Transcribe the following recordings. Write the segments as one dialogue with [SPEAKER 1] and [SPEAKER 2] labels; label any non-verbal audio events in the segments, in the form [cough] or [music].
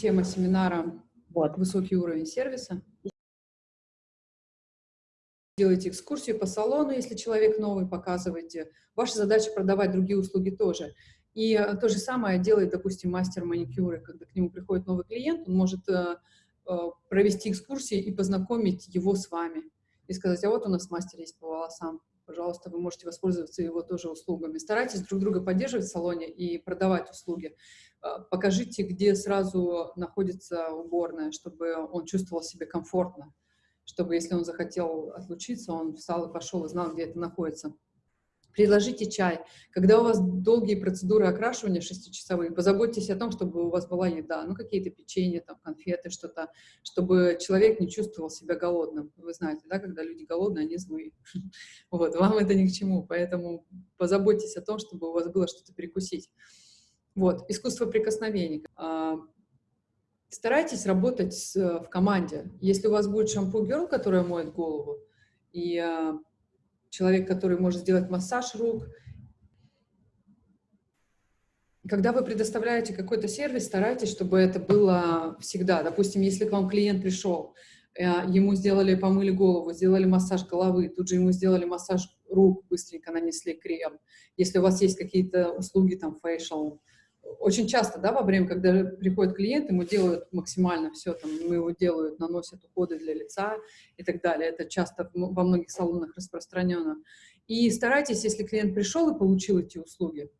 [SPEAKER 1] Тема семинара
[SPEAKER 2] вот.
[SPEAKER 1] «Высокий уровень сервиса». Делайте экскурсию по салону, если человек новый, показывайте. Ваша задача продавать другие услуги тоже. И э, то же самое делает, допустим, мастер маникюра. Когда к нему приходит новый клиент, он может э, э, провести экскурсии и познакомить его с вами. И сказать, а вот у нас мастер есть по волосам пожалуйста, вы можете воспользоваться его тоже услугами. Старайтесь друг друга поддерживать в салоне и продавать услуги. А, покажите, где сразу находится уборная, чтобы он чувствовал себя комфортно, чтобы, если он захотел отлучиться, он встал и пошел и знал, где это находится. Предложите чай. Когда у вас долгие процедуры окрашивания шестичасовые, позаботьтесь о том, чтобы у вас была еда, ну, какие-то печенья, там, конфеты, что-то, чтобы человек не чувствовал себя голодным. Вы знаете, да, когда люди голодные, они злые. [laughs] Вот, вам это ни к чему, поэтому позаботьтесь о том, чтобы у вас было что-то перекусить. Вот, искусство прикосновений. А, старайтесь работать в команде. Если у вас будет шампу-герл, которая моет голову, и а, человек, который может сделать массаж рук. Когда вы предоставляете какой-то сервис, старайтесь, чтобы это было всегда. Допустим, если к вам клиент пришел, э, ему сделали, помыли голову, сделали массаж головы, тут же ему сделали массаж рук, быстренько нанесли крем. Если у вас есть какие-то услуги, там, facial, очень часто, да, во время, когда приходит клиент, ему делают максимально все, там, ему его делают, наносят уходы для лица и так далее. Это часто во многих салонах распространено. И старайтесь, если клиент пришел и получил эти услуги,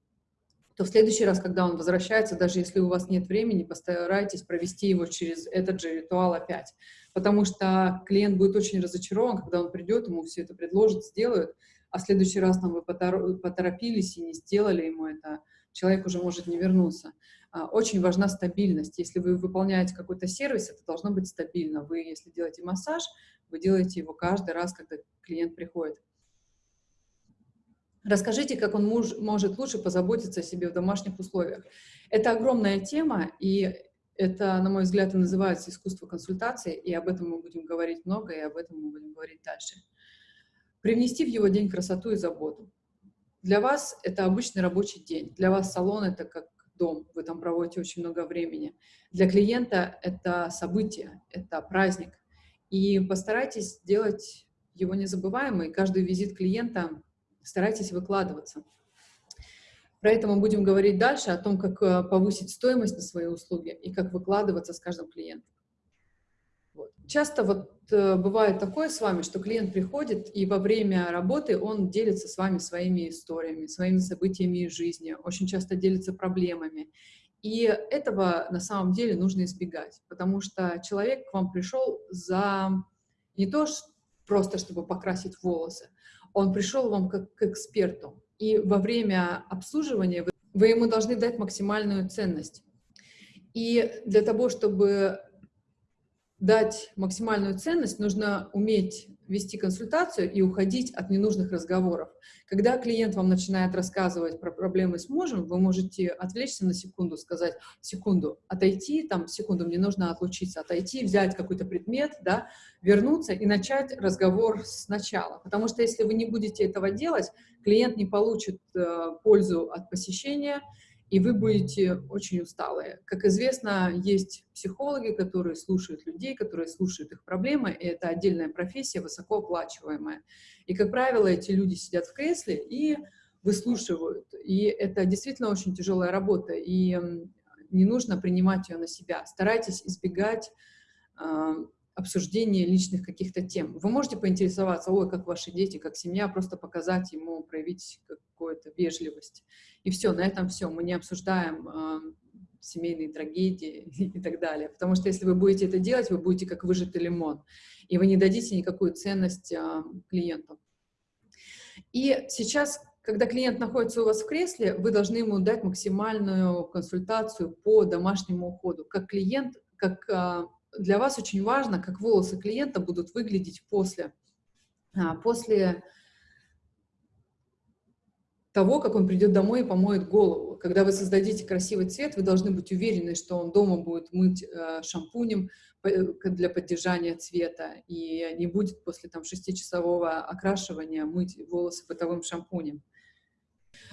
[SPEAKER 1] то в следующий раз, когда он возвращается, даже если у вас нет времени, постарайтесь провести его через этот же ритуал опять. Потому что клиент будет очень разочарован, когда он придет, ему все это предложат, сделают, а в следующий раз там вы поторопились и не сделали ему это, человек уже может не вернуться. А, очень важна стабильность. Если вы выполняете какой-то сервис, это должно быть стабильно. Вы, если делаете массаж, вы делаете его каждый раз, когда клиент приходит. Расскажите, как он муж, может лучше позаботиться о себе в домашних условиях. Это огромная тема, и это, на мой взгляд, и называется искусство консультации, и об этом мы будем говорить много, и об этом мы будем говорить дальше. Привнести в его день красоту и заботу. Для вас это обычный рабочий день, для вас салон это как дом, вы там проводите очень много времени. Для клиента это событие, это праздник. И постарайтесь сделать его незабываемый. Каждый визит клиента старайтесь выкладываться. Про это мы будем говорить дальше, о том, как э, повысить стоимость на свои услуги и как выкладываться с каждым клиентом. Часто вот э, бывает такое с вами, что клиент приходит, и во время работы он делится с вами своими историями, своими событиями из жизни, очень часто делится проблемами. И этого на самом деле нужно избегать, потому что человек к вам пришел за не то просто, чтобы покрасить волосы, он пришел вам как к эксперту. И во время обслуживания вы, вы ему должны дать максимальную ценность. И для того, чтобы дать максимальную ценность, нужно уметь вести консультацию и уходить от ненужных разговоров. Когда клиент вам начинает рассказывать про проблемы с мужем, вы можете отвлечься на секунду, сказать, секунду, отойти, там, секунду, мне нужно отлучиться, отойти, взять какой-то предмет, да, вернуться и начать разговор сначала. Потому что если вы не будете этого делать, клиент не получит э, пользу от посещения, и вы будете очень усталые. Как известно, есть психологи, которые слушают людей, которые слушают их проблемы, и это отдельная профессия, высокооплачиваемая. И, как правило, эти люди сидят в кресле и выслушивают. И это действительно очень тяжелая работа, и не нужно принимать ее на себя. Старайтесь избегать э, обсуждения личных каких-то тем. Вы можете поинтересоваться, ой, как ваши дети, как семья, просто показать ему, проявить какую-то вежливость. И все, на этом все. Мы не обсуждаем э, семейные трагедии [laughs] и так далее. Потому что если вы будете это делать, вы будете как выжатый лимон, и вы не дадите никакую ценность э, клиенту. И сейчас, когда клиент находится у вас в кресле, вы должны ему дать максимальную консультацию по домашнему уходу. Как клиент, как э, для вас очень важно, как волосы клиента будут выглядеть после, после того, как он придет домой и помоет голову. Когда вы создадите красивый цвет, вы должны быть уверены, что он дома будет мыть э, шампунем э, для поддержания цвета и не будет после там шестичасового окрашивания мыть волосы бытовым шампунем.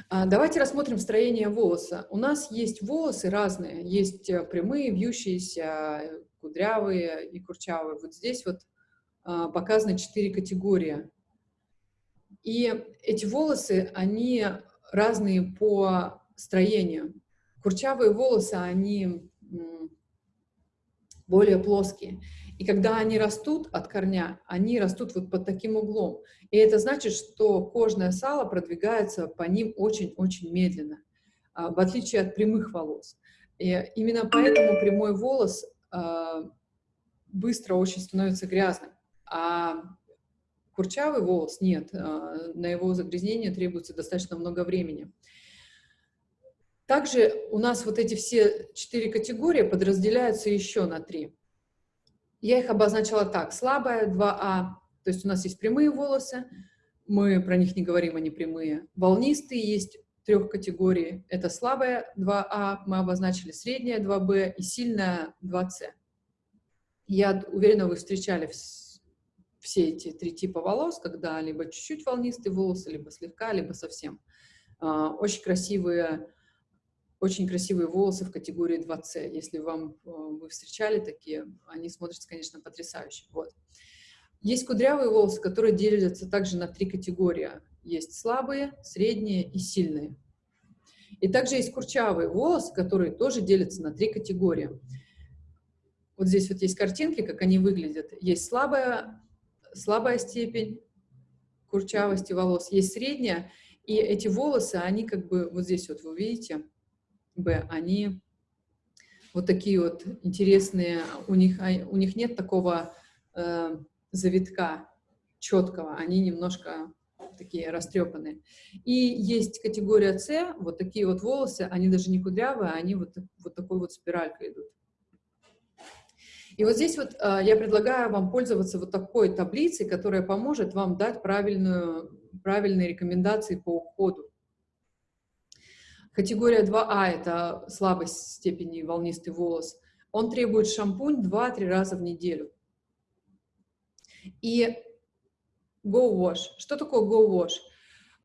[SPEAKER 1] А, давайте рассмотрим строение волоса. У нас есть волосы разные. Есть э, прямые, вьющиеся, кудрявые и курчавые. Вот здесь вот а, показаны четыре категории. И эти волосы, они разные по строению. Курчавые волосы, они более плоские. И когда они растут от корня, они растут вот под таким углом. И это значит, что кожное сало продвигается по ним очень-очень медленно, а, в отличие от прямых волос. И именно поэтому прямой волос быстро очень становится грязным. А курчавый волос нет, а, на его загрязнение требуется достаточно много времени. Также у нас вот эти все четыре категории подразделяются еще на три. Я их обозначила так. Слабая 2А, то есть у нас есть прямые волосы, мы про них не говорим, они прямые. Волнистые есть трех категорий. Это слабая 2А, мы обозначили средняя 2Б и сильная 2С. Я уверена, вы встречали все эти три типа волос, когда либо чуть-чуть волнистые волосы, либо слегка, либо совсем. А, очень красивые очень красивые волосы в категории 2C. Если вам, э, вы встречали такие, они смотрятся, конечно, потрясающе. Вот. Есть кудрявые волосы, которые делятся также на три категории. Есть слабые, средние и сильные. И также есть курчавые волосы, которые тоже делятся на три категории. Вот здесь вот есть картинки, как они выглядят. Есть слабая, слабая степень курчавости волос, есть средняя, и эти волосы, они как бы, вот здесь вот вы видите, Б, они вот такие вот интересные, у них, а, у них нет такого э, завитка четкого, они немножко такие растрепанные. И есть категория С, вот такие вот волосы, они даже не кудрявые, они вот, вот такой вот спиралькой идут. И вот здесь вот э, я предлагаю вам пользоваться вот такой таблицей, которая поможет вам дать правильную, правильные рекомендации по уходу. Категория 2А – это слабость степени волнистый волос. Он требует шампунь 2-3 раза в неделю. И Go Wash. Что такое Go Wash?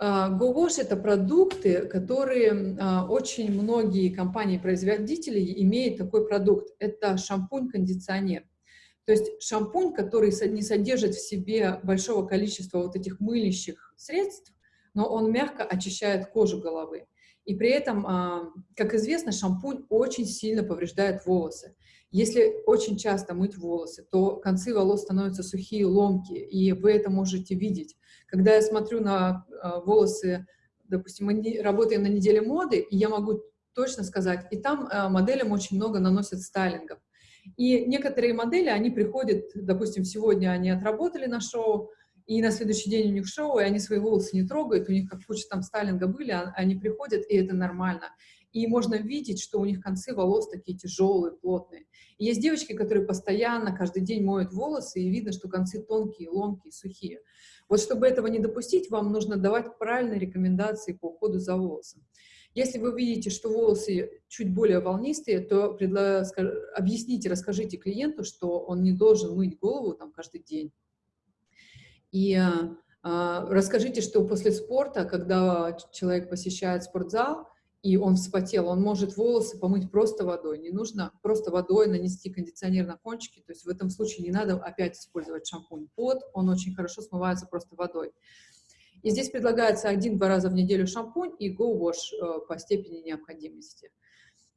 [SPEAKER 1] Uh, Go Wash – это продукты, которые uh, очень многие компании-производители имеют такой продукт. Это шампунь-кондиционер. То есть шампунь, который не содержит в себе большого количества вот этих мылящих средств, но он мягко очищает кожу головы. И при этом, а, как известно, шампунь очень сильно повреждает волосы. Если очень часто мыть волосы, то концы волос становятся сухие, ломкие, и вы это можете видеть. Когда я смотрю на а, волосы, допустим, мы работаем на неделе моды, и я могу точно сказать, и там а, моделям очень много наносят стайлингов. И некоторые модели, они приходят, допустим, сегодня они отработали на шоу, и на следующий день у них шоу, и они свои волосы не трогают, у них как куча там стайлинга были, а, они приходят, и это нормально. И можно видеть, что у них концы волос такие тяжелые, плотные. И есть девочки, которые постоянно, каждый день моют волосы, и видно, что концы тонкие, ломкие, сухие. Вот чтобы этого не допустить, вам нужно давать правильные рекомендации по уходу за волосом. Если вы видите, что волосы чуть более волнистые, то объясните, расскажите клиенту, что он не должен мыть голову там каждый день и а, расскажите, что после спорта, когда человек посещает спортзал, и он вспотел, он может волосы помыть просто водой. Не нужно просто водой нанести кондиционер на кончики. То есть в этом случае не надо опять использовать шампунь. Пот, он очень хорошо смывается просто водой. И здесь предлагается один-два раза в неделю шампунь и Go Wash э, по степени необходимости.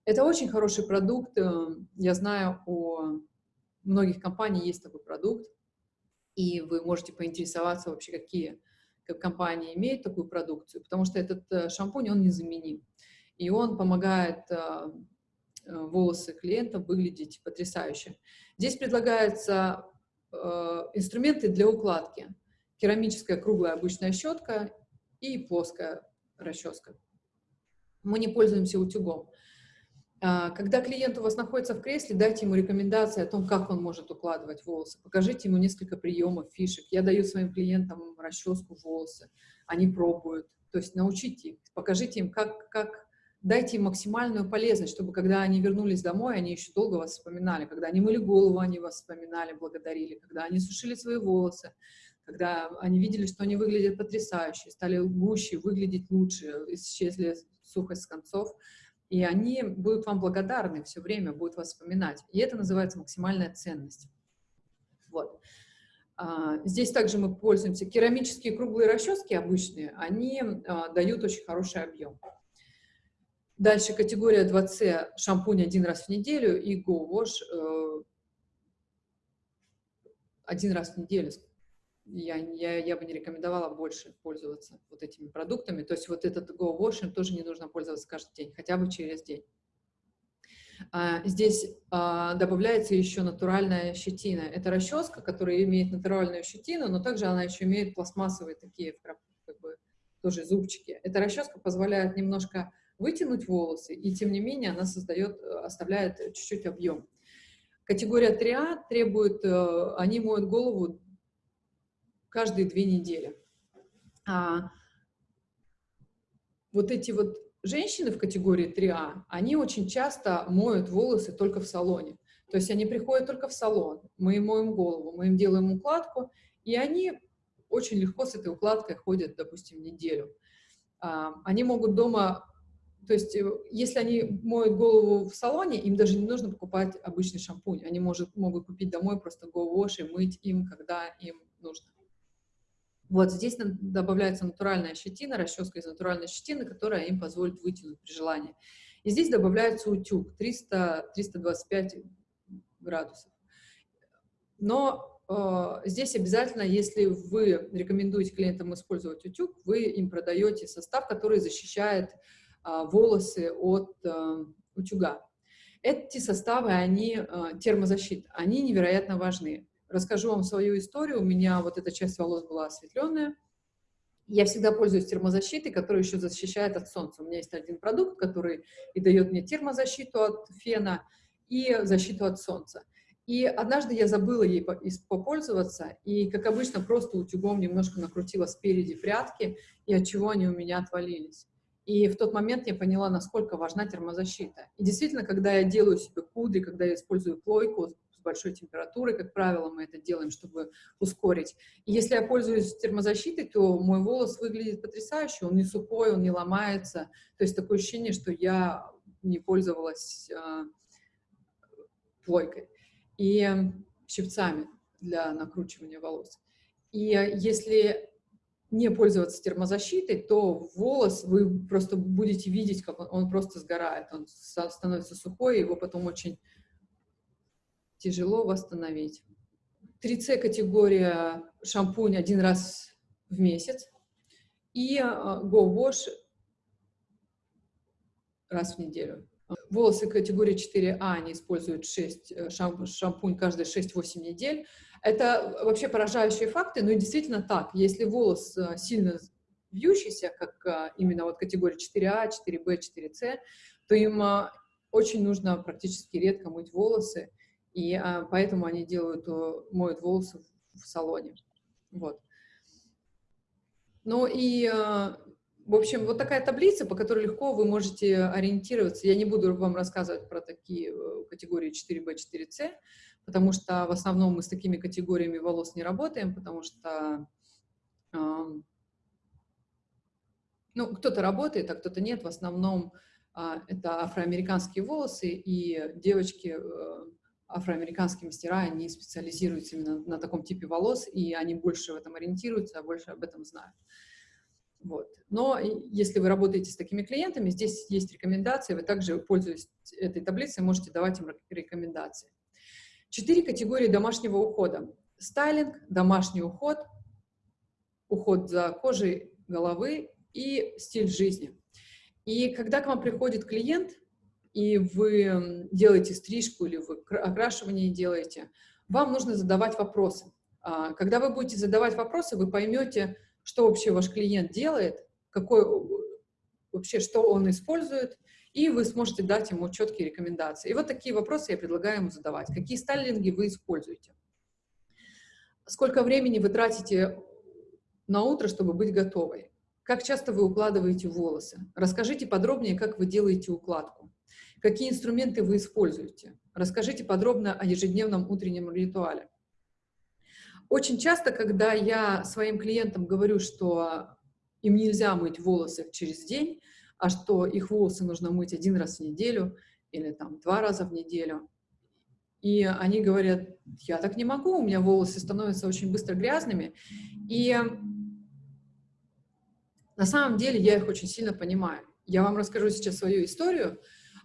[SPEAKER 1] Это очень хороший продукт. Э, я знаю, у многих компаний есть такой продукт и вы можете поинтересоваться вообще, какие как компании имеют такую продукцию, потому что этот э, шампунь, он незаменим. И он помогает э, э, волосы клиентов выглядеть потрясающе. Здесь предлагаются инструменты для укладки. Керамическая круглая обычная щетка и плоская расческа. Мы не пользуемся утюгом. А, когда клиент у вас находится в кресле, дайте ему рекомендации о том, как он может укладывать волосы. Покажите ему несколько приемов, фишек. Я даю своим клиентам расческу волосы, они пробуют. То есть научите их, покажите им, как, как дайте им максимальную полезность, чтобы когда они вернулись домой, они еще долго вас вспоминали. Когда они мыли голову, они вас вспоминали, благодарили. Когда они сушили свои волосы, когда они видели, что они выглядят потрясающе, стали гуще, выглядеть лучше, исчезли сухость с концов, и они будут вам благодарны все время, будут вас вспоминать. И это называется максимальная ценность. Вот. А, здесь также мы пользуемся керамические круглые расчески обычные, они а, дают очень хороший объем. Дальше категория 2C шампунь один раз в неделю и Go Wash э, один раз в неделю. Я, я, я бы не рекомендовала больше пользоваться вот этими продуктами. То есть вот этот Go Wash тоже не нужно пользоваться каждый день, хотя бы через день. А, здесь а, добавляется еще натуральная щетина. Это расческа, которая имеет натуральную щетину, но также она еще имеет пластмассовые такие как бы, тоже зубчики. Эта расческа позволяет немножко вытянуть волосы, и тем не менее она создает, оставляет чуть-чуть объем. Категория 3А требует, э, они моют голову каждые две недели. А вот эти вот женщины в категории 3А, они очень часто моют волосы только в салоне. То есть они приходят только в салон, мы им моем голову, мы им делаем укладку, и они очень легко с этой укладкой ходят, допустим, неделю. А, они могут дома, то есть э, если они моют голову в салоне, им даже не нужно покупать обычный шампунь. Они может, могут купить домой просто Go Wash и мыть им, когда им нужно. Вот здесь добавляется натуральная щетина, расческа из натуральной щетины, которая им позволит вытянуть при желании. И здесь добавляется утюг 300-325 градусов. Но э, здесь обязательно, если вы рекомендуете клиентам использовать утюг, вы им продаете состав, который защищает э, волосы от э, утюга. Эти составы, они э, термозащита, они невероятно важны. Расскажу вам свою историю. У меня вот эта часть волос была осветленная. Я всегда пользуюсь термозащитой, которая еще защищает от солнца. У меня есть один продукт, который и дает мне термозащиту от фена, и защиту от солнца. И однажды я забыла ей попользоваться, и, как обычно, просто утюгом немножко накрутила спереди прятки, и от чего они у меня отвалились. И в тот момент я поняла, насколько важна термозащита. И действительно, когда я делаю себе кудри, когда я использую плойку, большой температурой, как правило, мы это делаем, чтобы ускорить. И если я пользуюсь термозащитой, то мой волос выглядит потрясающе, он не сухой, он не ломается. То есть такое ощущение, что я не пользовалась э, плойкой и щипцами для накручивания волос. И если не пользоваться термозащитой, то волос вы просто будете видеть, как он, он просто сгорает, он становится сухой, его потом очень тяжело восстановить. 3C категория шампунь один раз в месяц и а, Go Wash раз в неделю. Волосы категории 4А, они используют 6, э, шампунь, шампунь каждые 6-8 недель. Это вообще поражающие факты, но действительно так. Если волос э, сильно вьющийся, как именно вот категория 4А, 4Б, 4С, то им очень нужно практически редко мыть волосы, и а, поэтому они делают, моют волосы в, салоне. Вот. Ну и, а, в общем, вот такая таблица, по которой легко вы можете ориентироваться. Я не буду вам рассказывать про такие э, категории 4B, 4C, потому что в основном мы с такими категориями волос не работаем, потому что ну, кто-то работает, а кто-то нет. В основном а, это афроамериканские волосы, и девочки э, афроамериканские мастера, они специализируются именно на таком типе волос, и они больше в этом ориентируются, больше об этом знают. Вот. Но если вы работаете с такими клиентами, здесь есть рекомендации, вы также, пользуясь этой таблицей, можете давать им рекомендации. Четыре категории домашнего ухода. Стайлинг, домашний уход, уход за кожей головы и стиль жизни. И когда к вам приходит клиент, и вы делаете стрижку или вы окрашивание делаете, вам нужно задавать вопросы. А, когда вы будете задавать вопросы, вы поймете, что вообще ваш клиент делает, какой вообще, что он использует, и вы сможете дать ему четкие рекомендации. И вот такие вопросы я предлагаю ему задавать. Какие стайлинги вы используете? Сколько времени вы тратите на утро, чтобы быть готовой? Как часто вы укладываете волосы? Расскажите подробнее, как вы делаете укладку. Какие инструменты вы используете? Расскажите подробно о ежедневном утреннем ритуале. Очень часто, когда я своим клиентам говорю, что им нельзя мыть волосы через день, а что их волосы нужно мыть один раз в неделю или там два раза в неделю, и они говорят, я так не могу, у меня волосы становятся очень быстро грязными, и на самом деле я их очень сильно понимаю. Я вам расскажу сейчас свою историю.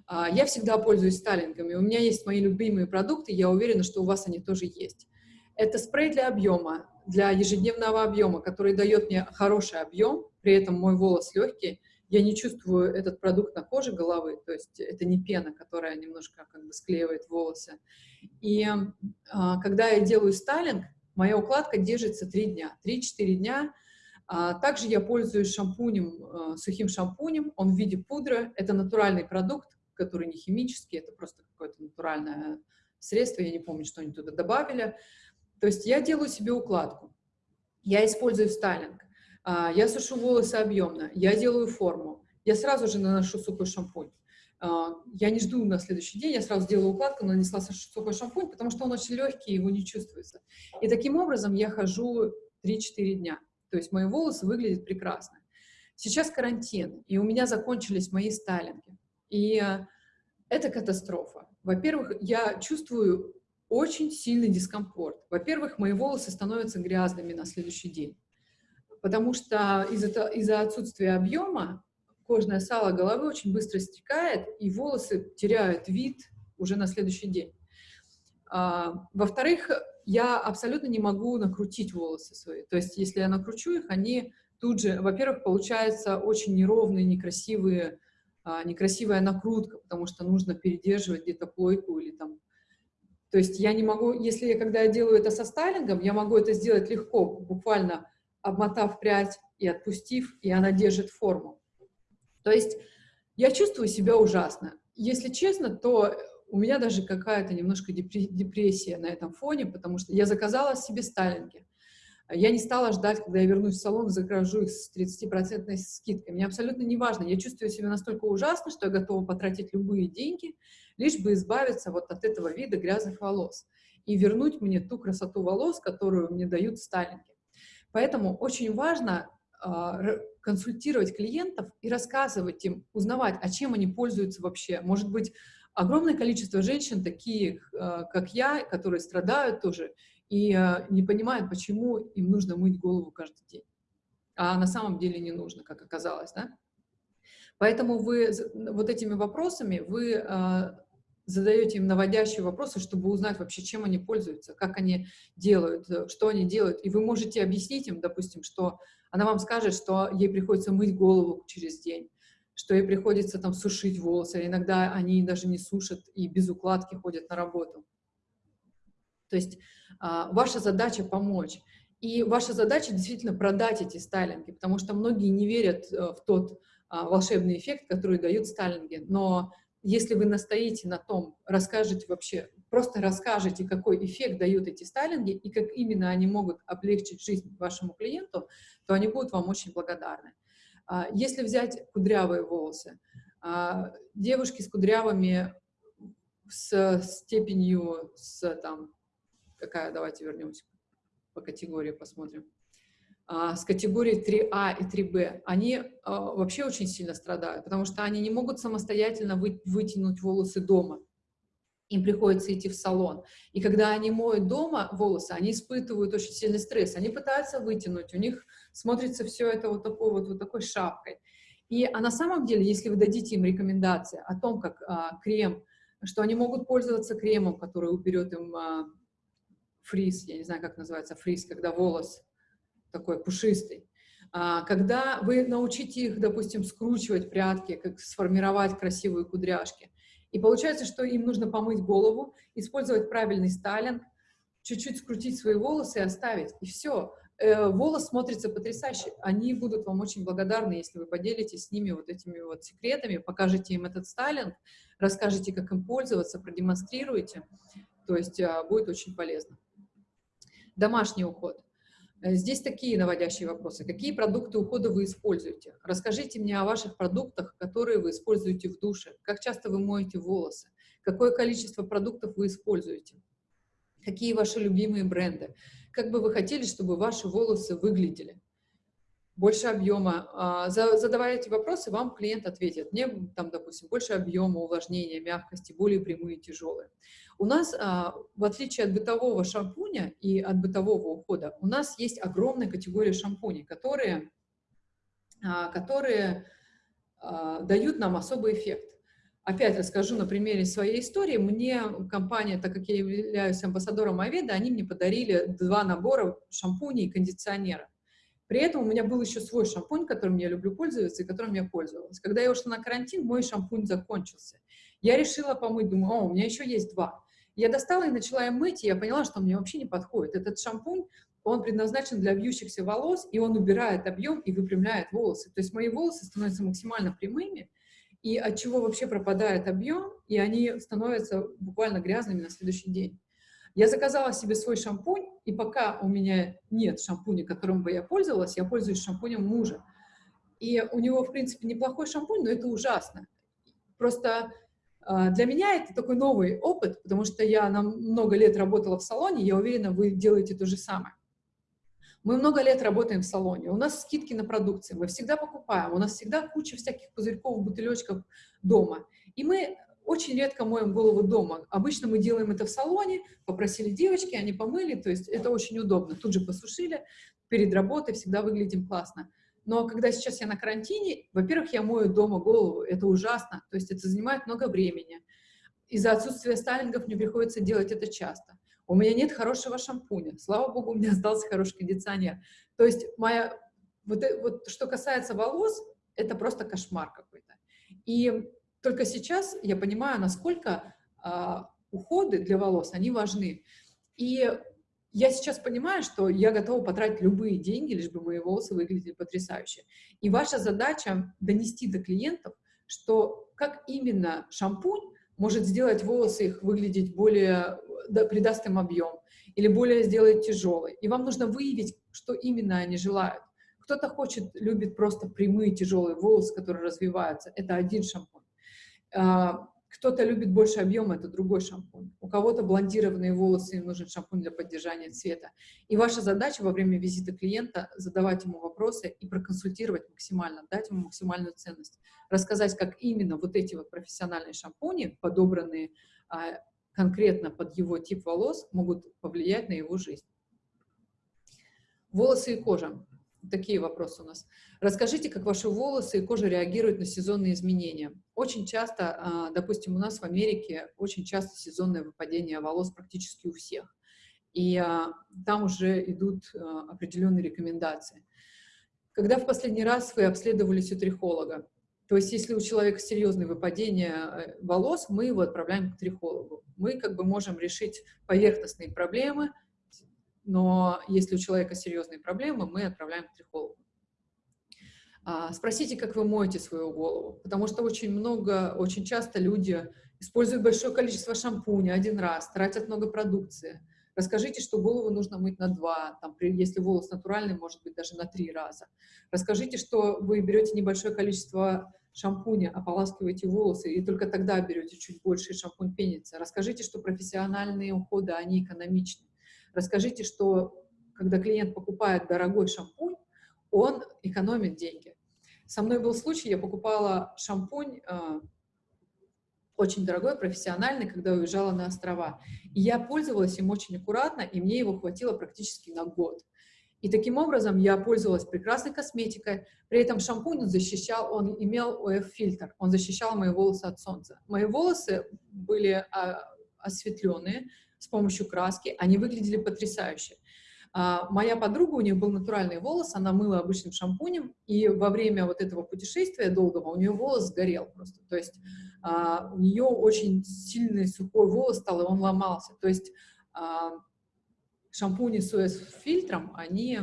[SPEAKER 1] А, я всегда пользуюсь стайлингами. У меня есть мои любимые продукты, я уверена, что у вас они тоже есть. Это спрей для объема, для ежедневного объема, который дает мне хороший объем, при этом мой волос легкий. Я не чувствую этот продукт на коже головы, то есть это не пена, которая немножко как бы склеивает волосы. И а, когда я делаю стайлинг, моя укладка держится 3 дня. 3-4 дня а, также я пользуюсь шампунем, а, сухим шампунем, он в виде пудры, это натуральный продукт, который не химический, это просто какое-то натуральное средство, я не помню, что они туда добавили. То есть я делаю себе укладку, я использую стайлинг, а, я сушу волосы объемно, я делаю форму, я сразу же наношу сухой шампунь. Я не жду на следующий день, я сразу делаю укладку, нанесла сухой шампунь, потому что он очень легкий, его не чувствуется. И таким образом я хожу 3-4 дня. То есть мои волосы выглядят прекрасно. Сейчас карантин, и у меня закончились мои стайлинги. И э, это катастрофа. Во-первых, я чувствую очень сильный дискомфорт. Во-первых, мои волосы становятся грязными на следующий день, потому что из-за из отсутствия объема кожное сало головы очень быстро стекает, и волосы теряют вид уже на следующий день. А, Во-вторых, я абсолютно не могу накрутить волосы свои. То есть, если я накручу их, они тут же, во-первых, получается очень неровные, некрасивые, а, некрасивая накрутка, потому что нужно передерживать где-то плойку или там... То есть я не могу, если я, когда я делаю это со стайлингом, я могу это сделать легко, буквально обмотав прядь и отпустив, и она держит форму. То есть я чувствую себя ужасно. Если честно, то у меня даже какая-то немножко депрессия на этом фоне, потому что я заказала себе стайлинги. Я не стала ждать, когда я вернусь в салон, закажу их с 30% скидкой. Мне абсолютно не важно. Я чувствую себя настолько ужасно, что я готова потратить любые деньги, лишь бы избавиться вот от этого вида грязных волос и вернуть мне ту красоту волос, которую мне дают стайлинги. Поэтому очень важно э, консультировать клиентов и рассказывать им, узнавать, а чем они пользуются вообще. Может быть, огромное количество женщин, таких, э, как я, которые страдают тоже и э, не понимают, почему им нужно мыть голову каждый день. А на самом деле не нужно, как оказалось, да? Поэтому вы вот этими вопросами вы э, задаете им наводящие вопросы, чтобы узнать вообще, чем они пользуются, как они делают, что они делают. И вы можете объяснить им, допустим, что она вам скажет, что ей приходится мыть голову через день, что ей приходится там сушить волосы, иногда они даже не сушат и без укладки ходят на работу. То есть а, ваша задача помочь. И ваша задача действительно продать эти стайлинги, потому что многие не верят э, в тот а, волшебный эффект, который дают стайлинги. Но если вы настоите на том, расскажете вообще, просто расскажете, какой эффект дают эти стайлинги и как именно они могут облегчить жизнь вашему клиенту, то они будут вам очень благодарны. А, если взять кудрявые волосы, девушки с кудрявыми с степенью, с там, какая, давайте вернемся по категории, посмотрим, а, с категории 3А и 3Б, они вообще очень сильно страдают, потому что они не могут самостоятельно вытянуть волосы дома им приходится идти в салон. И когда они моют дома волосы, они испытывают очень сильный стресс. Они пытаются вытянуть, у них смотрится все это вот такой вот, вот такой шапкой. И а на самом деле, если вы дадите им рекомендации о том, как а, крем, что они могут пользоваться кремом, который уберет им а, фриз, я не знаю, как называется фриз, когда волос такой пушистый, а, когда вы научите их, допустим, скручивать прядки, как сформировать красивые кудряшки, и получается, что им нужно помыть голову, использовать правильный стайлинг, чуть-чуть скрутить свои волосы и оставить. И все. Э, волос смотрится потрясающе. Они будут вам очень благодарны, если вы поделитесь с ними вот этими вот секретами, покажете им этот стайлинг, расскажете, как им пользоваться, продемонстрируете. То есть а, будет очень полезно. Домашний уход. Э, здесь такие наводящие вопросы. Какие продукты ухода вы используете? Расскажите мне о ваших продуктах, которые вы используете в душе. Как часто вы моете волосы? Какое количество продуктов вы используете? Какие ваши любимые бренды? Как бы вы хотели, чтобы ваши волосы выглядели? Больше объема. А, задавая эти вопросы, вам клиент ответит. Мне, там, допустим, больше объема, увлажнения, мягкости, более прямые, тяжелые. У нас, а, в отличие от бытового шампуня и от бытового ухода, у нас есть огромная категория шампуней, которые, а, которые дают нам особый эффект. Опять расскажу на примере своей истории. Мне компания, так как я являюсь амбассадором Аведа, они мне подарили два набора шампуней и кондиционера. При этом у меня был еще свой шампунь, которым я люблю пользоваться и которым я пользовалась. Когда я ушла на карантин, мой шампунь закончился. Я решила помыть, думаю, о, у меня еще есть два. Я достала и начала им мыть, и я поняла, что мне вообще не подходит. Этот шампунь, он предназначен для вьющихся волос, и он убирает объем и выпрямляет волосы. То есть мои волосы становятся максимально прямыми, и от чего вообще пропадает объем, и они становятся буквально грязными на следующий день. Я заказала себе свой шампунь, и пока у меня нет шампуня, которым бы я пользовалась, я пользуюсь шампунем мужа. И у него, в принципе, неплохой шампунь, но это ужасно. Просто э, для меня это такой новый опыт, потому что я на много лет работала в салоне, я уверена, вы делаете то же самое. Мы много лет работаем в салоне, у нас скидки на продукцию, мы всегда покупаем, у нас всегда куча всяких пузырьков, бутылечков дома. И мы очень редко моем голову дома. Обычно мы делаем это в салоне, попросили девочки, они помыли, то есть это очень удобно. Тут же посушили, перед работой всегда выглядим классно. Но когда сейчас я на карантине, во-первых, я мою дома голову, это ужасно, то есть это занимает много времени. Из-за отсутствия стайлингов мне приходится делать это часто. У меня нет хорошего шампуня, слава богу, у меня остался хороший кондиционер. То есть моя, вот, э, вот что касается волос, это просто кошмар какой-то. И только сейчас я понимаю, насколько а, уходы для волос, они важны. И я сейчас понимаю, что я готова потратить любые деньги, лишь бы мои волосы выглядели потрясающе. И ваша задача донести до клиентов, что как именно шампунь может сделать волосы их выглядеть более, да, придаст им объем, или более сделать тяжелый. И вам нужно выявить, что именно они желают. Кто-то хочет, любит просто прямые тяжелые волосы, которые развиваются. Это один шампунь. А, кто-то любит больше объема, это другой шампунь. У кого-то блондированные волосы, им нужен шампунь для поддержания цвета. И ваша задача во время визита клиента задавать ему вопросы и проконсультировать максимально, дать ему максимальную ценность. Рассказать, как именно вот эти вот профессиональные шампуни, подобранные а, конкретно под его тип волос, могут повлиять на его жизнь. Волосы и кожа. Такие вопросы у нас. Расскажите, как ваши волосы и кожа реагируют на сезонные изменения. Очень часто, а, допустим, у нас в Америке очень часто сезонное выпадение волос практически у всех. И а, там уже идут а, определенные рекомендации. Когда в последний раз вы обследовались у трихолога? То есть, если у человека серьезное выпадение э, волос, мы его отправляем к трихологу. Мы как бы можем решить поверхностные проблемы, но если у человека серьезные проблемы, мы отправляем к трихологу. А, спросите, как вы моете свою голову, потому что очень много, очень часто люди используют большое количество шампуня один раз, тратят много продукции. Расскажите, что голову нужно мыть на два, там, если волос натуральный, может быть, даже на три раза. Расскажите, что вы берете небольшое количество шампуня, ополаскиваете волосы, и только тогда берете чуть больше, и шампунь пенится. Расскажите, что профессиональные уходы, они экономичны. Расскажите, что когда клиент покупает дорогой шампунь, он экономит деньги. Со мной был случай, я покупала шампунь э, очень дорогой, профессиональный, когда уезжала на острова. И я пользовалась им очень аккуратно, и мне его хватило практически на год. И таким образом я пользовалась прекрасной косметикой, при этом шампунь он защищал, он имел ОФ-фильтр, он защищал мои волосы от солнца. Мои волосы были а, осветленные, с помощью краски, они выглядели потрясающе. А, моя подруга, у нее был натуральный волос, она мыла обычным шампунем, и во время вот этого путешествия долгого у нее волос сгорел просто. То есть а, у нее очень сильный сухой волос стал, и он ломался. То есть а, шампуни с ОС-фильтром, они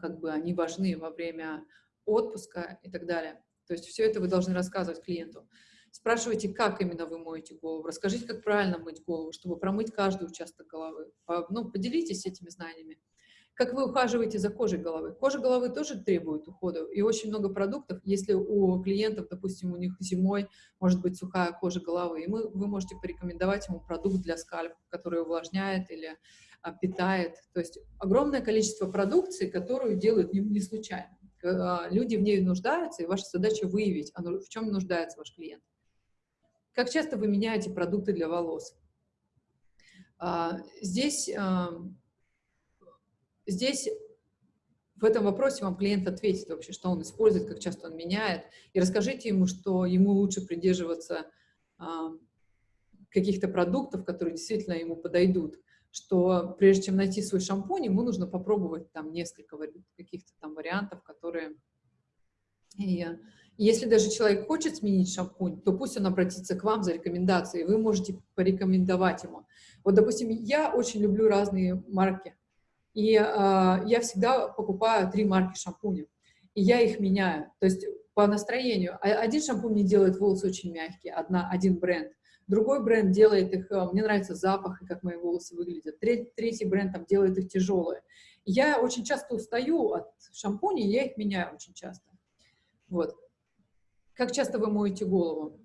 [SPEAKER 1] как бы они важны во время отпуска и так далее. То есть все это вы должны рассказывать клиенту. Спрашивайте, как именно вы моете голову. Расскажите, как правильно мыть голову, чтобы промыть каждый участок головы. Ну, поделитесь этими знаниями. Как вы ухаживаете за кожей головы? Кожа головы тоже требует ухода, и очень много продуктов, если у клиентов, допустим, у них зимой может быть сухая кожа головы, и мы, вы можете порекомендовать ему продукт для скальпа, который увлажняет или а, питает. То есть огромное количество продукции, которую делают не, не случайно. А, люди в ней нуждаются, и ваша задача выявить, а в чем нуждается ваш клиент. Как часто вы меняете продукты для волос? А, здесь Здесь в этом вопросе вам клиент ответит вообще, что он использует, как часто он меняет, и расскажите ему, что ему лучше придерживаться а, каких-то продуктов, которые действительно ему подойдут, что прежде чем найти свой шампунь, ему нужно попробовать там несколько каких-то там вариантов, которые... И если даже человек хочет сменить шампунь, то пусть он обратится к вам за рекомендацией, вы можете порекомендовать ему. Вот, допустим, я очень люблю разные марки, и э, я всегда покупаю три марки шампуня, и я их меняю. То есть по настроению. А, один шампунь мне делает волосы очень мягкие, одна, один бренд. Другой бренд делает их, э, мне нравится запах и как мои волосы выглядят. Третий, третий бренд там делает их тяжелые. Я очень часто устаю от шампуней, я их меняю очень часто. Вот. Как часто вы моете голову?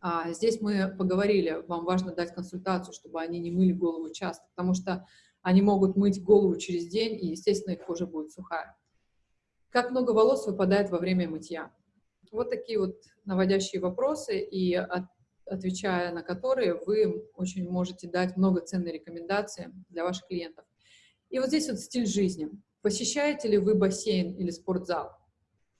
[SPEAKER 1] А, здесь мы поговорили, вам важно дать консультацию, чтобы они не мыли голову часто, потому что они могут мыть голову через день, и, естественно, их кожа будет сухая. Как много волос выпадает во время мытья? Вот такие вот наводящие вопросы, и от, отвечая на которые, вы очень можете дать много ценной рекомендации для ваших клиентов. И вот здесь вот стиль жизни. Посещаете ли вы бассейн или спортзал?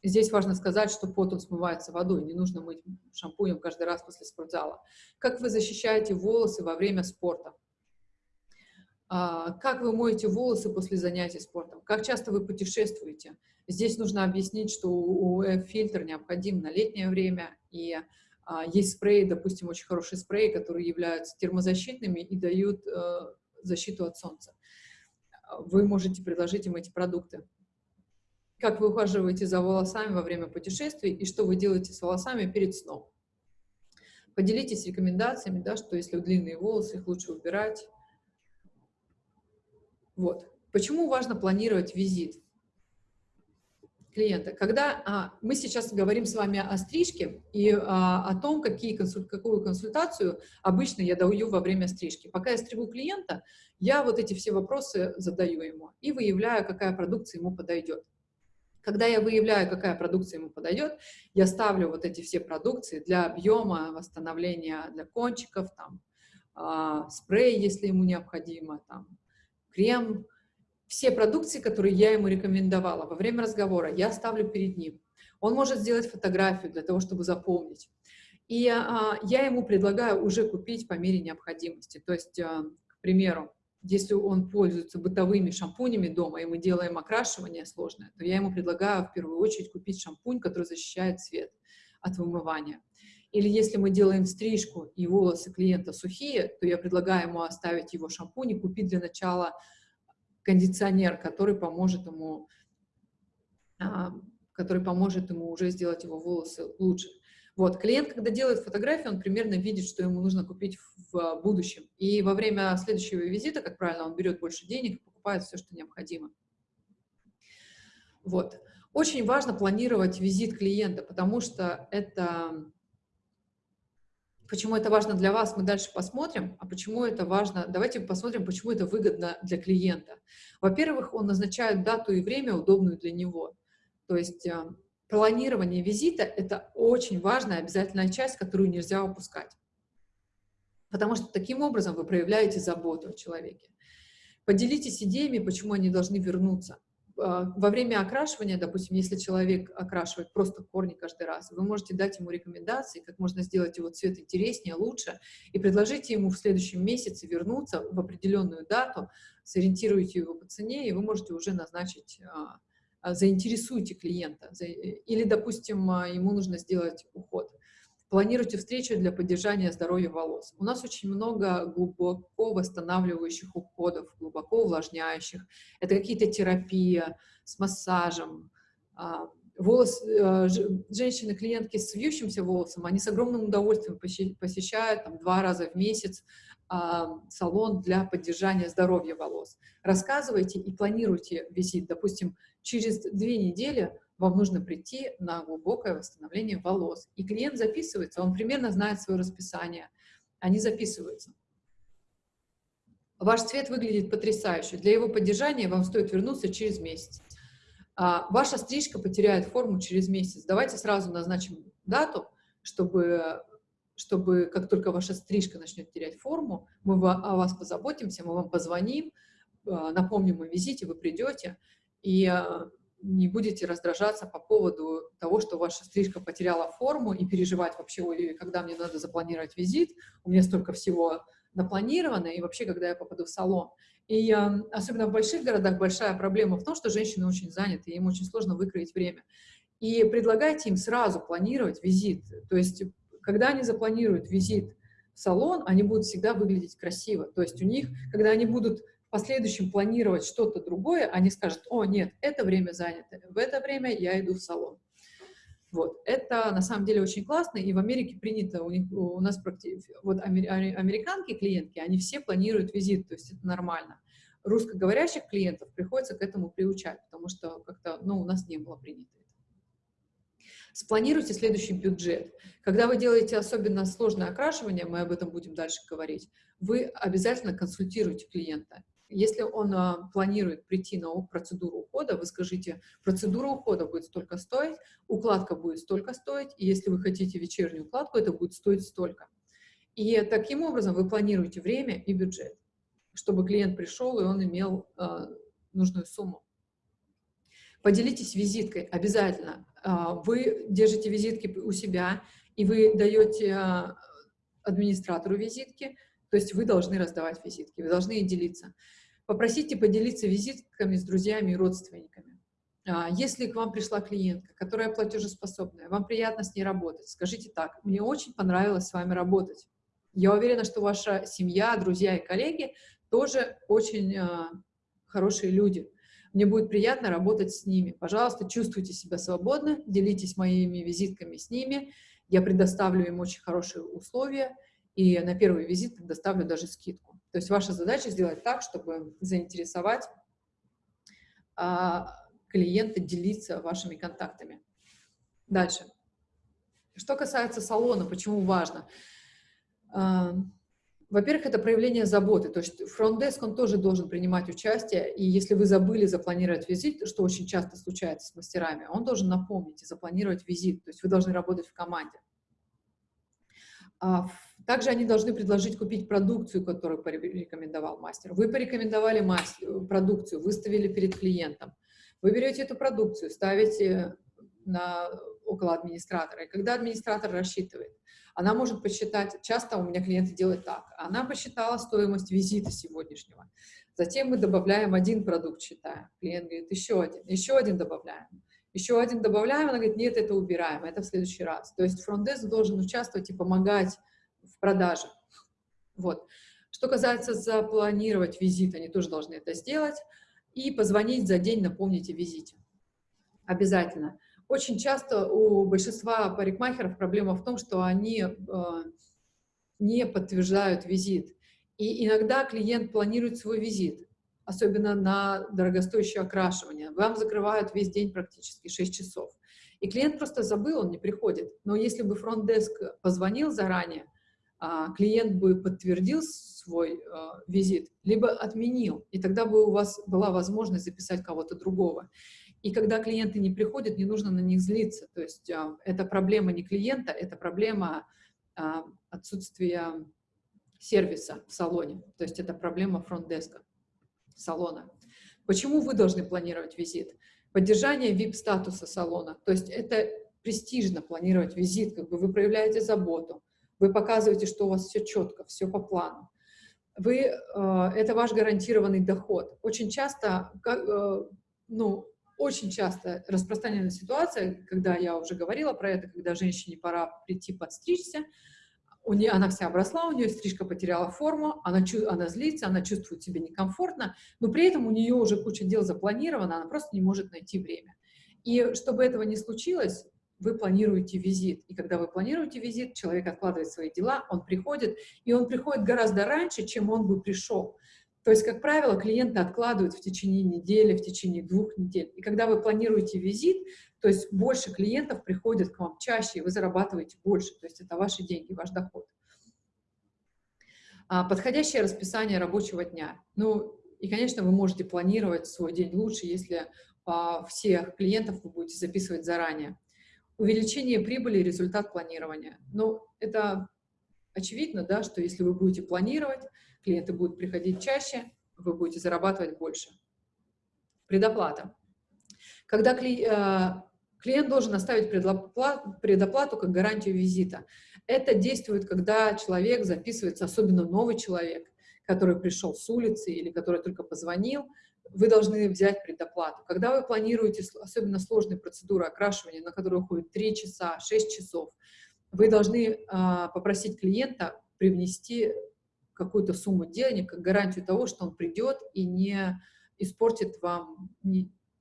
[SPEAKER 1] Здесь важно сказать, что пот он смывается водой, не нужно мыть шампунем каждый раз после спортзала. Как вы защищаете волосы во время спорта? А, как вы моете волосы после занятий спортом, как часто вы путешествуете. Здесь нужно объяснить, что УФ-фильтр необходим на летнее время, и а, есть спреи, допустим, очень хорошие спреи, которые являются термозащитными и дают э, защиту от солнца. Вы можете предложить им эти продукты. Как вы ухаживаете за волосами во время путешествий и что вы делаете с волосами перед сном. Поделитесь рекомендациями, да, что если длинные волосы, их лучше убирать, вот. Почему важно планировать визит клиента? Когда а, мы сейчас говорим с вами о стрижке и а, о том, какие консуль, какую консультацию обычно я даю во время стрижки. Пока я стригу клиента, я вот эти все вопросы задаю ему и выявляю, какая продукция ему подойдет. Когда я выявляю, какая продукция ему подойдет, я ставлю вот эти все продукции для объема, восстановления для кончиков, там, а, спрей, если ему необходимо, там, крем, все продукции, которые я ему рекомендовала во время разговора, я ставлю перед ним. Он может сделать фотографию для того, чтобы запомнить. И а, я ему предлагаю уже купить по мере необходимости. То есть, а, к примеру, если он пользуется бытовыми шампунями дома, и мы делаем окрашивание сложное, то я ему предлагаю в первую очередь купить шампунь, который защищает цвет от вымывания. Или если мы делаем стрижку и волосы клиента сухие, то я предлагаю ему оставить его шампунь и купить для начала кондиционер, который поможет ему, а, который поможет ему уже сделать его волосы лучше. Вот, клиент, когда делает фотографии, он примерно видит, что ему нужно купить в будущем. И во время следующего визита, как правило, он берет больше денег и покупает все, что необходимо. Вот. Очень важно планировать визит клиента, потому что это Почему это важно для вас, мы дальше посмотрим. А почему это важно? Давайте посмотрим, почему это выгодно для клиента. Во-первых, он назначает дату и время, удобную для него. То есть э, планирование визита – это очень важная обязательная часть, которую нельзя упускать. Потому что таким образом вы проявляете заботу о человеке. Поделитесь идеями, почему они должны вернуться. А, во время окрашивания, допустим, если человек окрашивает просто корни каждый раз, вы можете дать ему рекомендации, как можно сделать его цвет интереснее, лучше, и предложите ему в следующем месяце вернуться в определенную дату, сориентируйте его по цене, и вы можете уже назначить, а, заинтересуйте клиента. Или, допустим, ему нужно сделать уход. Планируйте встречу для поддержания здоровья волос. У нас очень много глубоко восстанавливающих уходов, глубоко увлажняющих. Это какие-то терапии с массажем. Волос, э, женщины-клиентки с вьющимся волосом, они с огромным удовольствием посещают там, два раза в месяц а, салон для поддержания здоровья волос. Рассказывайте и планируйте визит. Допустим, через две недели вам нужно прийти на глубокое восстановление волос. И клиент записывается, он примерно знает свое расписание. Они записываются. Ваш цвет выглядит потрясающе. Для его поддержания вам стоит вернуться через месяц. А, ваша стрижка потеряет форму через месяц. Давайте сразу назначим дату, чтобы чтобы как только ваша стрижка начнет терять форму, мы о вас позаботимся, мы вам позвоним, а, напомним о визите, вы придете и а, не будете раздражаться по поводу того, что ваша стрижка потеряла форму и переживать вообще, когда мне надо запланировать визит, у меня столько всего напланировано, и вообще, когда я попаду в салон. И особенно в больших городах большая проблема в том, что женщины очень заняты, им очень сложно выкроить время. И предлагайте им сразу планировать визит, то есть когда они запланируют визит в салон, они будут всегда выглядеть красиво. То есть у них, когда они будут в последующем планировать что-то другое, они скажут, о, нет, это время занято, в это время я иду в салон. Вот. Это на самом деле очень классно, и в Америке принято, у, них, у нас вот американки клиентки, они все планируют визит, то есть это нормально. Русскоговорящих клиентов приходится к этому приучать, потому что как-то, ну, у нас не было принято. Спланируйте следующий бюджет. Когда вы делаете особенно сложное окрашивание, мы об этом будем дальше говорить, вы обязательно консультируйте клиента. Если он а, планирует прийти на процедуру ухода, вы скажите, процедура ухода будет столько стоить, укладка будет столько стоить, и если вы хотите вечернюю укладку, это будет стоить столько. И таким образом вы планируете время и бюджет, чтобы клиент пришел и он имел а, нужную сумму. Поделитесь визиткой обязательно. А, вы держите визитки у себя, и вы даете администратору визитки, то есть вы должны раздавать визитки, вы должны делиться. Попросите поделиться визитками с друзьями и родственниками. А, если к вам пришла клиентка, которая платежеспособная, вам приятно с ней работать, скажите так, мне очень понравилось с вами работать. Я уверена, что ваша семья, друзья и коллеги тоже очень хорошие люди. Мне будет приятно работать с ними. Пожалуйста, чувствуйте себя свободно, делитесь моими визитками с ними. Я предоставлю им очень хорошие условия, и на первый визит предоставлю даже скидку. То есть ваша задача сделать так, чтобы заинтересовать а, клиента делиться вашими контактами. Дальше. Что касается салона, почему важно? А, во-первых, это проявление заботы, то есть фронт-деск, он тоже должен принимать участие, и если вы забыли запланировать визит, что очень часто случается с мастерами, он должен напомнить и запланировать визит, то есть вы должны работать в команде. А, также они должны предложить купить продукцию, которую порекомендовал мастер. Вы порекомендовали мастер, продукцию, выставили перед клиентом. Вы берете эту продукцию, ставите на, около администратора, и когда администратор рассчитывает, она может посчитать, часто у меня клиенты делают так, она посчитала стоимость визита сегодняшнего, затем мы добавляем один продукт, считаем, клиент говорит, еще один, еще один добавляем, еще один добавляем, она говорит, нет, это убираем, это в следующий раз. То есть фронтдеск должен участвовать и помогать в продаже. Вот. Что касается запланировать визит, они тоже должны это сделать, и позвонить за день, напомнить о визите. Обязательно. Очень часто у большинства парикмахеров проблема в том, что они э, не подтверждают визит. И иногда клиент планирует свой визит, особенно на дорогостоящее окрашивание. Вам закрывают весь день практически 6 часов. И клиент просто забыл, он не приходит. Но если бы фронт-деск позвонил заранее, клиент бы подтвердил свой э, визит, либо отменил, и тогда бы у вас была возможность записать кого-то другого. И когда клиенты не приходят, не нужно на них злиться. То есть а, это проблема не клиента, это проблема а, отсутствия сервиса в салоне. То есть это проблема фронт-деска салона. Почему вы должны планировать визит? Поддержание VIP-статуса салона. То есть это престижно планировать визит, как бы вы проявляете заботу, вы показываете, что у вас все четко, все по плану. Вы, э, это ваш гарантированный доход. Очень часто, э, ну, очень часто распространенная ситуация, когда я уже говорила про это, когда женщине пора прийти подстричься, у нее, она вся обросла, у нее стрижка потеряла форму, она, она злится, она чувствует себя некомфортно, но при этом у нее уже куча дел запланирована, она просто не может найти время. И чтобы этого не случилось, вы планируете визит. И когда вы планируете визит, человек откладывает свои дела, он приходит, и он приходит гораздо раньше, чем он бы пришел. То есть, как правило, клиенты откладывают в течение недели, в течение двух недель. И когда вы планируете визит, то есть больше клиентов приходят к вам чаще, и вы зарабатываете больше. То есть это ваши деньги, ваш доход. А, подходящее расписание рабочего дня. Ну, и, конечно, вы можете планировать свой день лучше, если а, всех клиентов вы будете записывать заранее. Увеличение прибыли – результат планирования. Ну, это очевидно, да, что если вы будете планировать, клиенты будут приходить чаще, вы будете зарабатывать больше. Предоплата. Когда а, клиент должен оставить предоплату, предоплату как гарантию визита. Это действует, когда человек записывается, особенно новый человек, который пришел с улицы или который только позвонил, вы должны взять предоплату. Когда вы планируете особенно сложные процедуры окрашивания, на которые уходит 3 часа, 6 часов, вы должны а, попросить клиента привнести какую-то сумму денег как гарантию того, что он придет и не испортит вам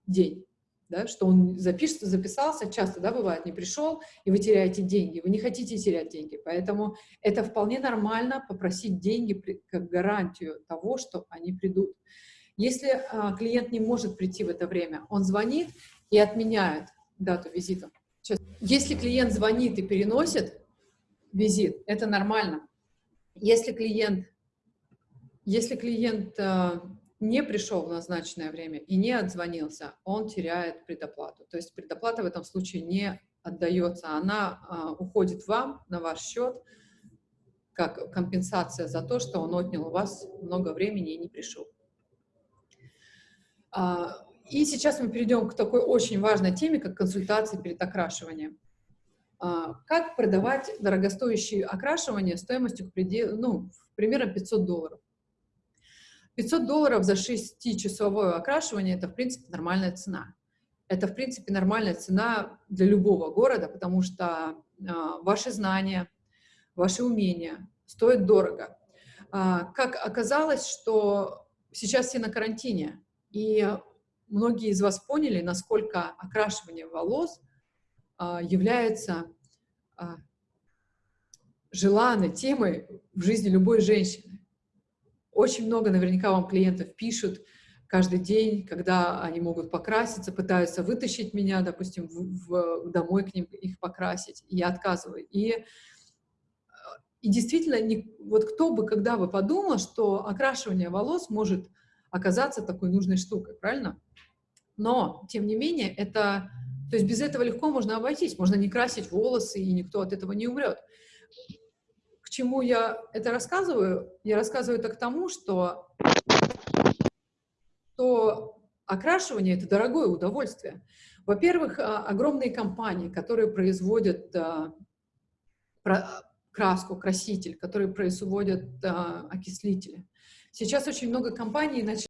[SPEAKER 1] день да, что он запишется, записался, часто, да, бывает, не пришел, и вы теряете деньги, вы не хотите терять деньги, поэтому это вполне нормально попросить деньги как гарантию того, что они придут. Если а, клиент не может прийти в это время, он звонит и отменяет дату визита. Если клиент звонит и переносит визит, это нормально. Если клиент, если клиент а, не пришел в назначенное время и не отзвонился, он теряет предоплату. То есть предоплата в этом случае не отдается, она а, уходит вам на ваш счет как компенсация за то, что он отнял у вас много времени и не пришел. А, и сейчас мы перейдем к такой очень важной теме, как консультации перед окрашиванием. А, как продавать дорогостоящие окрашивания стоимостью к пределу, ну, примерно 500 долларов? 500 долларов за 6-часовое окрашивание – это, в принципе, нормальная цена. Это, в принципе, нормальная цена для любого города, потому что э, ваши знания, ваши умения стоят дорого. Как оказалось, что сейчас все на карантине, и многие из вас поняли, насколько окрашивание волос э, является э, желанной темой в жизни любой женщины. Очень много наверняка вам клиентов пишут каждый день, когда они могут покраситься, пытаются вытащить меня, допустим, в, в, домой к ним их покрасить, и я отказываю. И, и действительно, не, вот кто бы, когда бы подумал, что окрашивание волос может оказаться такой нужной штукой, правильно? Но, тем не менее, это... То есть без этого легко можно обойтись, можно не красить волосы, и никто от этого не умрет чему я это рассказываю? Я рассказываю это к тому, что, что окрашивание – это дорогое удовольствие. Во-первых, а, огромные компании, которые производят а, краску, краситель, которые производят а, окислители. Сейчас очень много компаний начали